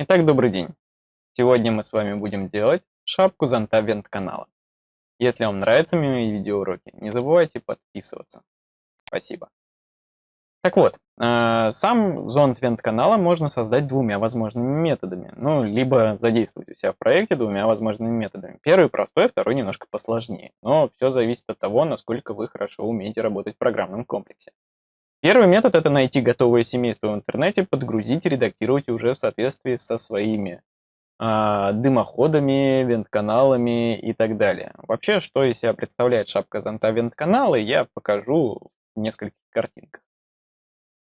Итак, добрый день. Сегодня мы с вами будем делать шапку зонта вент-канала. Если вам нравятся мои видеоуроки, не забывайте подписываться. Спасибо. Так вот, э, сам зонт вент-канала можно создать двумя возможными методами. Ну, либо задействовать у себя в проекте двумя возможными методами. Первый простой, второй немножко посложнее. Но все зависит от того, насколько вы хорошо умеете работать в программном комплексе. Первый метод – это найти готовое семейство в интернете, подгрузить и редактировать уже в соответствии со своими э, дымоходами, вент-каналами и так далее. Вообще, что из себя представляет шапка зонта вент-канала, я покажу в нескольких картинках.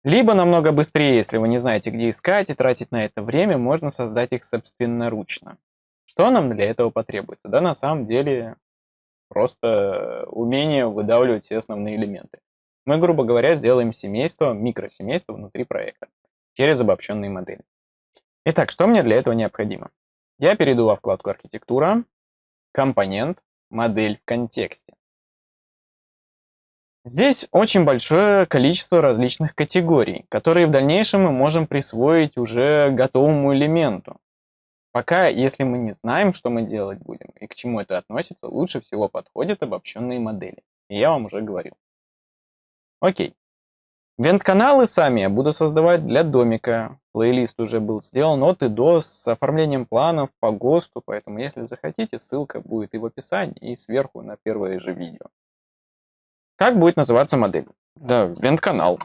Либо намного быстрее, если вы не знаете, где искать и тратить на это время, можно создать их собственноручно. Что нам для этого потребуется? Да, на самом деле, просто умение выдавливать все основные элементы. Мы, грубо говоря, сделаем семейство, микросемейство внутри проекта через обобщенные модели. Итак, что мне для этого необходимо? Я перейду во вкладку «Архитектура», «Компонент», «Модель в контексте». Здесь очень большое количество различных категорий, которые в дальнейшем мы можем присвоить уже готовому элементу. Пока, если мы не знаем, что мы делать будем и к чему это относится, лучше всего подходят обобщенные модели. И я вам уже говорил. Окей. Вент-каналы сами я буду создавать для домика. Плейлист уже был сделан от и до с оформлением планов по ГОСТу, поэтому если захотите, ссылка будет и в описании, и сверху на первое же видео. Как будет называться модель? Да, вент-канал.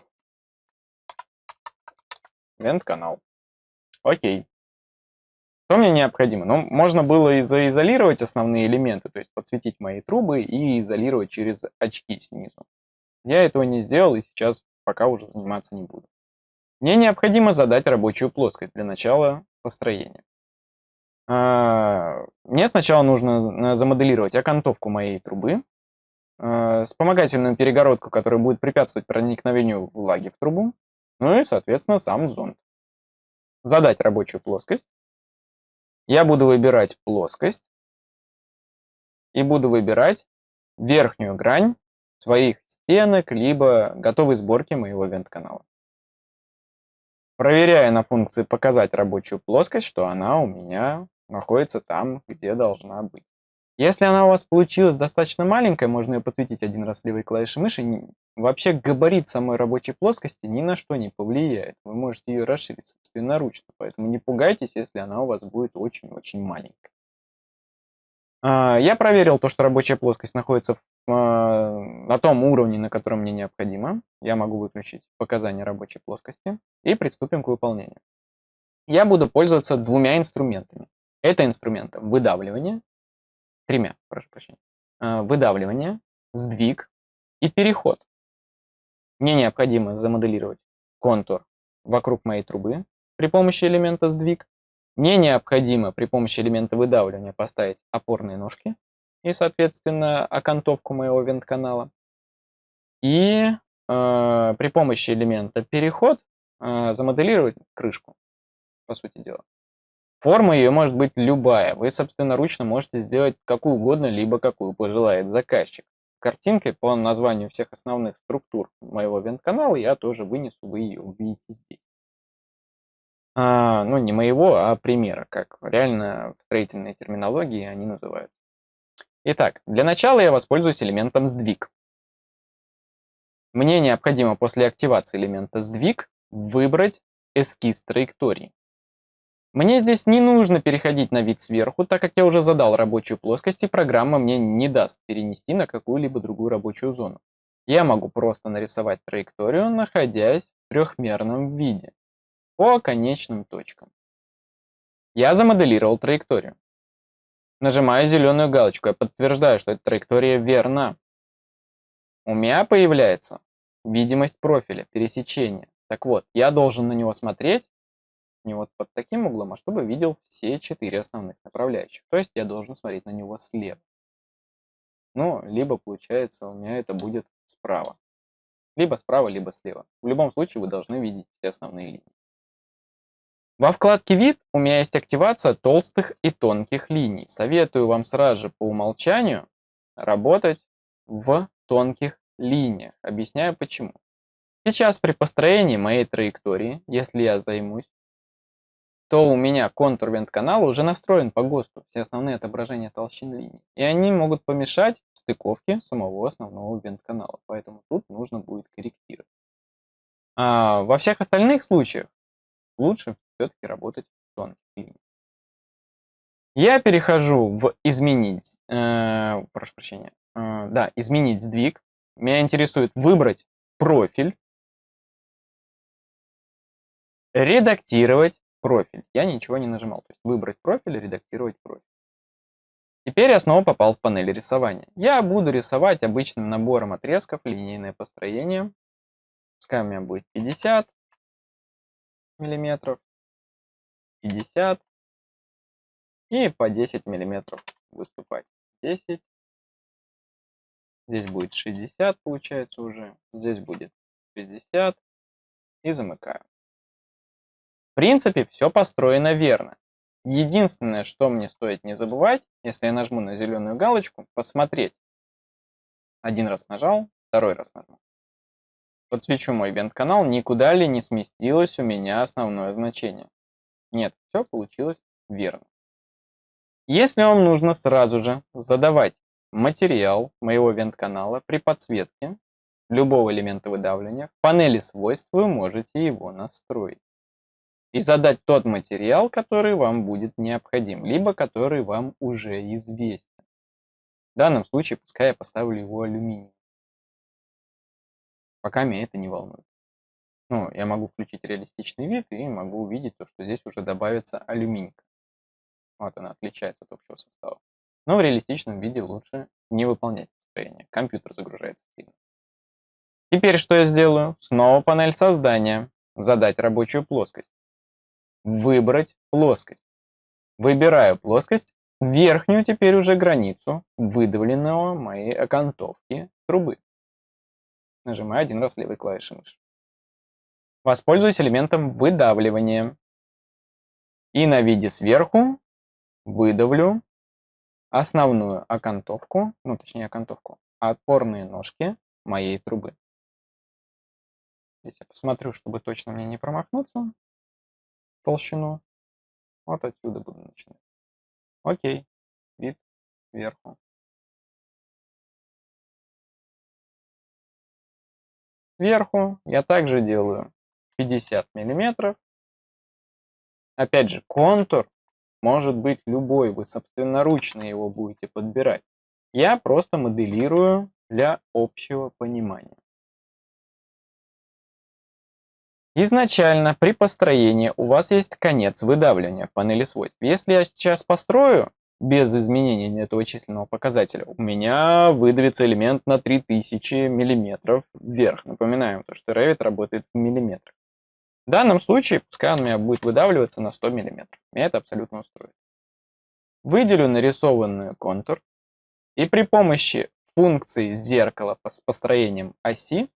Вент-канал. Окей. Что мне необходимо? Ну, можно было и заизолировать основные элементы, то есть подсветить мои трубы и изолировать через очки снизу. Я этого не сделал и сейчас пока уже заниматься не буду. Мне необходимо задать рабочую плоскость для начала построения. А, мне сначала нужно замоделировать окантовку моей трубы, а, вспомогательную перегородку, которая будет препятствовать проникновению влаги в трубу, ну и, соответственно, сам зонд. Задать рабочую плоскость. Я буду выбирать плоскость и буду выбирать верхнюю грань своих стенок, либо готовой сборки моего вент-канала. Проверяя на функции «Показать рабочую плоскость», что она у меня находится там, где должна быть. Если она у вас получилась достаточно маленькая, можно ее подсветить один раз левой клавишей мыши. Вообще габарит самой рабочей плоскости ни на что не повлияет. Вы можете ее расширить собственноручно, поэтому не пугайтесь, если она у вас будет очень-очень маленькая. Я проверил то, что рабочая плоскость находится а, на том уровне, на котором мне необходимо. Я могу выключить показания рабочей плоскости и приступим к выполнению. Я буду пользоваться двумя инструментами. Это инструменты выдавливания, тремя, прошу прощения, а, выдавливание, сдвиг и переход. Мне необходимо замоделировать контур вокруг моей трубы при помощи элемента сдвиг мне необходимо при помощи элемента выдавливания поставить опорные ножки и, соответственно, окантовку моего вент-канала. И э, при помощи элемента переход э, замоделировать крышку, по сути дела. Форма ее может быть любая. Вы, собственно, ручно можете сделать какую угодно, либо какую пожелает заказчик. Картинкой по названию всех основных структур моего вент-канала я тоже вынесу, вы ее увидите здесь. А, ну, не моего, а примера, как реально в строительной терминологии они называются. Итак, для начала я воспользуюсь элементом сдвиг. Мне необходимо после активации элемента сдвиг выбрать эскиз траектории. Мне здесь не нужно переходить на вид сверху, так как я уже задал рабочую плоскость, и программа мне не даст перенести на какую-либо другую рабочую зону. Я могу просто нарисовать траекторию, находясь в трехмерном виде по конечным точкам. Я замоделировал траекторию. Нажимаю зеленую галочку, я подтверждаю, что эта траектория верна. У меня появляется видимость профиля, пересечения. Так вот, я должен на него смотреть не вот под таким углом, а чтобы видел все четыре основных направляющих. То есть я должен смотреть на него слева. Ну, либо получается у меня это будет справа. Либо справа, либо слева. В любом случае вы должны видеть все основные линии. Во вкладке «Вид» у меня есть активация толстых и тонких линий. Советую вам сразу же по умолчанию работать в тонких линиях. Объясняю почему. Сейчас при построении моей траектории, если я займусь, то у меня контур вент-канала уже настроен по ГОСТу, все основные отображения толщин линий. И они могут помешать стыковке самого основного вент-канала. Поэтому тут нужно будет корректировать. А во всех остальных случаях лучше все-таки работать в тонких линиях. Я перехожу в изменить, э, прошу прощения, э, да, изменить сдвиг. Меня интересует выбрать профиль, редактировать профиль. Я ничего не нажимал. То есть выбрать профиль, редактировать профиль. Теперь я снова попал в панель рисования. Я буду рисовать обычным набором отрезков линейное построение. Пускай у меня будет 50 миллиметров, 50 и по 10 миллиметров выступать. 10. Здесь будет 60, получается уже. Здесь будет 60. И замыкаю. В принципе, все построено верно. Единственное, что мне стоит не забывать, если я нажму на зеленую галочку, посмотреть. Один раз нажал, второй раз нажму. Подсвечу мой вент-канал, никуда ли не сместилось у меня основное значение. Нет, все получилось верно. Если вам нужно сразу же задавать материал моего вент-канала при подсветке любого элемента выдавливания, в панели свойств вы можете его настроить и задать тот материал, который вам будет необходим, либо который вам уже известен. В данном случае пускай я поставлю его алюминий. Пока меня это не волнует. Ну, я могу включить реалистичный вид и могу увидеть то, что здесь уже добавится алюминий. Вот она отличается от общего состава. Но в реалистичном виде лучше не выполнять строение. Компьютер загружается сильно. Теперь что я сделаю? Снова панель создания. Задать рабочую плоскость. Выбрать плоскость. Выбираю плоскость, верхнюю теперь уже границу выдавленного моей окантовки трубы. Нажимаю один раз левой клавишей мыши. Воспользуюсь элементом выдавливания. И на виде сверху выдавлю основную окантовку, ну точнее окантовку, опорные ножки моей трубы. Здесь я посмотрю, чтобы точно мне не промахнуться толщину. Вот отсюда буду начинать. Окей. Вид сверху. Сверху я также делаю 50 миллиметров. Опять же, контур может быть любой, вы собственноручно его будете подбирать. Я просто моделирую для общего понимания. Изначально при построении у вас есть конец выдавливания в панели свойств. Если я сейчас построю без изменения этого численного показателя, у меня выдавится элемент на 3000 мм вверх. Напоминаем, то, что Revit работает в миллиметрах. В данном случае, пускай он у меня будет выдавливаться на 100 мм. Меня это абсолютно устроит. Выделю нарисованный контур и при помощи функции зеркала с построением оси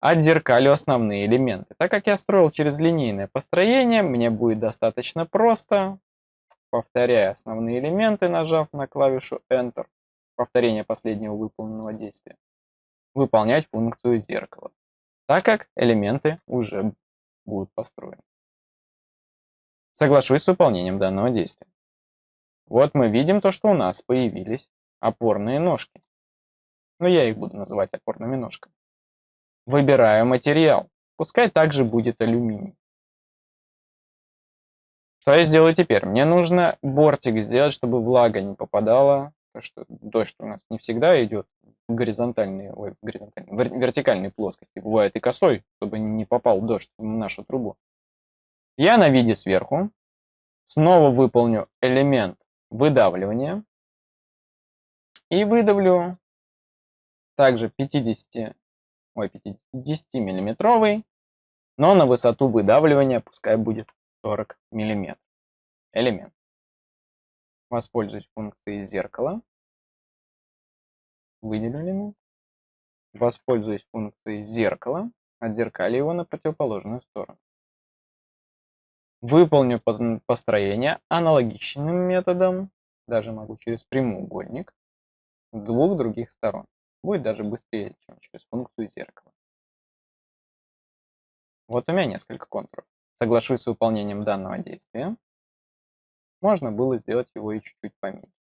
отзеркалю основные элементы. Так как я строил через линейное построение, мне будет достаточно просто, повторяя основные элементы, нажав на клавишу Enter, повторение последнего выполненного действия, выполнять функцию зеркала, так как элементы уже будут построены. Соглашусь с выполнением данного действия. Вот мы видим то, что у нас появились опорные ножки. Но я их буду называть опорными ножками. Выбираю материал. Пускай также будет алюминий. Что я сделаю теперь? Мне нужно бортик сделать, чтобы влага не попадала. Потому что дождь у нас не всегда идет горизонтальные, ой, горизонтальные, в вертикальной плоскости. Бывает и косой, чтобы не попал дождь в нашу трубу. Я на виде сверху снова выполню элемент выдавливания. И выдавлю также 50 ой, 10 миллиметровый, но на высоту выдавливания пускай будет 40 миллиметров. Элемент. Воспользуюсь функцией зеркала. Элемент. Воспользуюсь функцией зеркала. Отзеркали его на противоположную сторону. Выполню построение аналогичным методом, даже могу через прямоугольник, двух других сторон. Будет даже быстрее, чем через функцию зеркала. Вот у меня несколько контуров. Соглашусь с выполнением данного действия. можно было сделать его и чуть-чуть поменьше.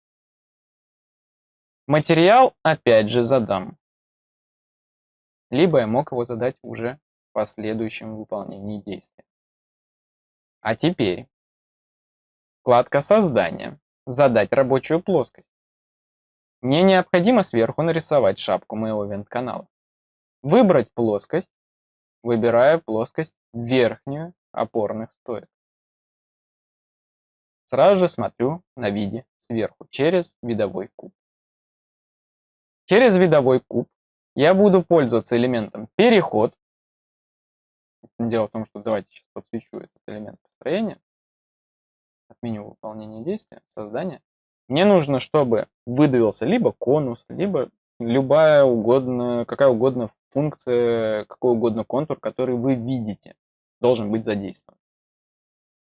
Материал опять же задам. Либо я мог его задать уже в последующем выполнении действия. А теперь вкладка создания. Задать рабочую плоскость. Мне необходимо сверху нарисовать шапку моего вент-канала. Выбрать плоскость. Выбираю плоскость верхнюю опорных стоек. Сразу же смотрю на виде сверху через видовой куб. Через видовой куб я буду пользоваться элементом переход. Дело в том, что давайте сейчас подсвечу этот элемент построения. Отменю выполнение действия, создание. Мне нужно, чтобы выдавился либо конус, либо любая угодно, какая угодно функция, какой угодно контур, который вы видите, должен быть задействован.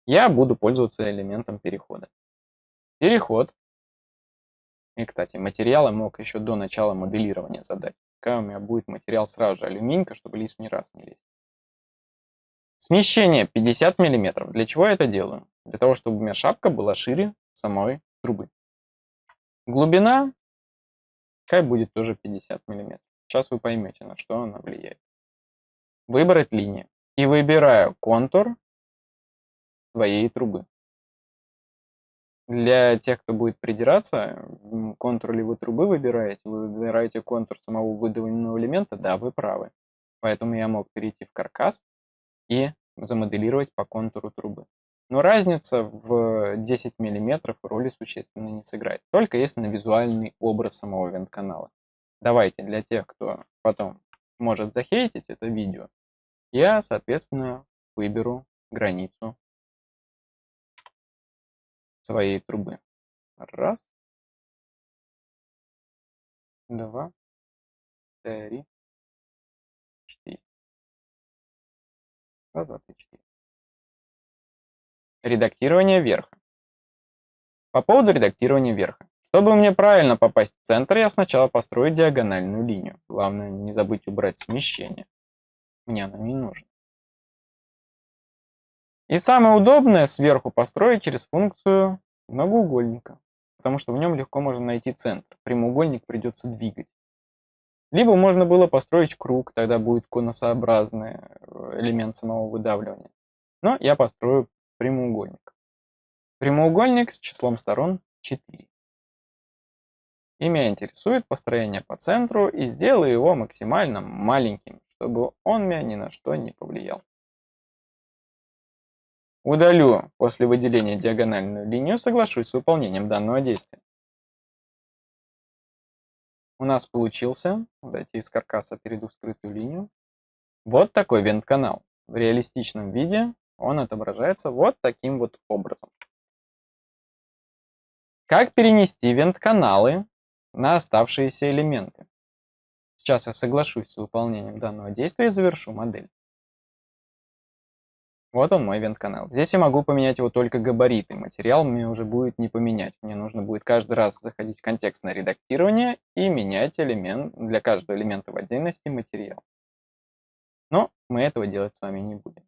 Я буду пользоваться элементом перехода. Переход. И, кстати, материалы мог еще до начала моделирования задать. Какая у меня будет материал сразу же алюминька, чтобы лишний раз не лезть. Смещение 50 мм. Для чего я это делаю? Для того, чтобы у меня шапка была шире самой трубы. Глубина, какая будет тоже 50 мм. Сейчас вы поймете, на что она влияет. Выбрать линию. И выбираю контур своей трубы. Для тех, кто будет придираться, контур ли вы трубы выбираете, вы выбираете контур самого выдавленного элемента, да, вы правы. Поэтому я мог перейти в каркас и замоделировать по контуру трубы. Но разница в 10 мм роли существенно не сыграет, только если на визуальный образ самого вент-канала. Давайте для тех, кто потом может захейтить это видео, я, соответственно, выберу границу своей трубы. Раз, два, три, четыре. Раз, два, три, четыре. Редактирование верха. По поводу редактирования верха. Чтобы мне правильно попасть в центр, я сначала построю диагональную линию. Главное не забыть убрать смещение. Мне оно не нужно. И самое удобное сверху построить через функцию многоугольника, потому что в нем легко можно найти центр. Прямоугольник придется двигать. Либо можно было построить круг, тогда будет конусообразный э, элемент самого выдавливания. Но я построю прямоугольник. Прямоугольник с числом сторон 4. И меня интересует построение по центру и сделаю его максимально маленьким, чтобы он меня ни на что не повлиял. Удалю после выделения диагональную линию, соглашусь с выполнением данного действия. У нас получился, дайте из каркаса перейду скрытую линию, вот такой вент-канал. В реалистичном виде он отображается вот таким вот образом. Как перенести вент-каналы на оставшиеся элементы? Сейчас я соглашусь с выполнением данного действия и завершу модель. Вот он мой вент-канал. Здесь я могу поменять его только габариты. Материал мне уже будет не поменять. Мне нужно будет каждый раз заходить в контекстное редактирование и менять элемент для каждого элемента в отдельности материал. Но мы этого делать с вами не будем.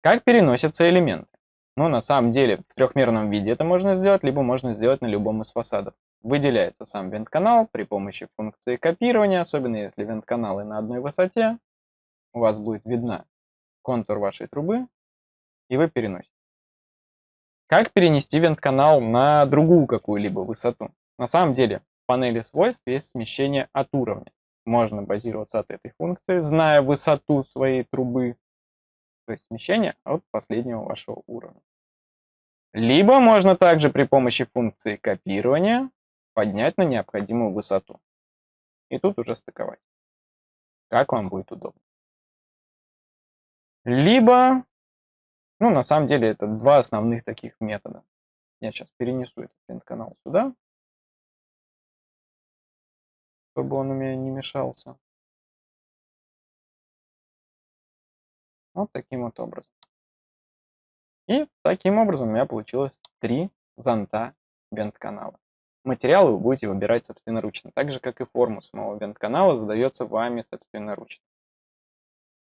Как переносятся элементы? Ну, на самом деле, в трехмерном виде это можно сделать, либо можно сделать на любом из фасадов. Выделяется сам вент-канал при помощи функции копирования, особенно если вент-каналы на одной высоте, у вас будет видна контур вашей трубы, и вы переносите. Как перенести вент-канал на другую какую-либо высоту? На самом деле, в панели свойств есть смещение от уровня. Можно базироваться от этой функции, зная высоту своей трубы, то есть смещение от последнего вашего уровня. Либо можно также при помощи функции копирования поднять на необходимую высоту. И тут уже стыковать. Как вам будет удобно. Либо, ну, на самом деле, это два основных таких метода. Я сейчас перенесу этот вент-канал сюда, чтобы он у меня не мешался. Вот таким вот образом. И таким образом у меня получилось три зонта вент-канала. Материалы вы будете выбирать собственноручно, так же, как и форму самого вент-канала задается вами собственноручно.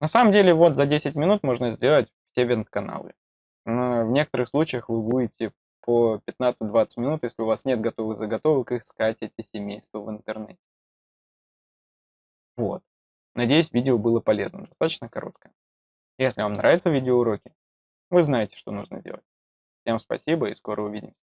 На самом деле, вот за 10 минут можно сделать все вент-каналы. В некоторых случаях вы будете по 15-20 минут, если у вас нет готовых заготовок, искать эти семейства в интернете. Вот. Надеюсь, видео было полезным, достаточно короткое. Если вам нравятся видеоуроки, вы знаете, что нужно делать. Всем спасибо и скоро увидимся.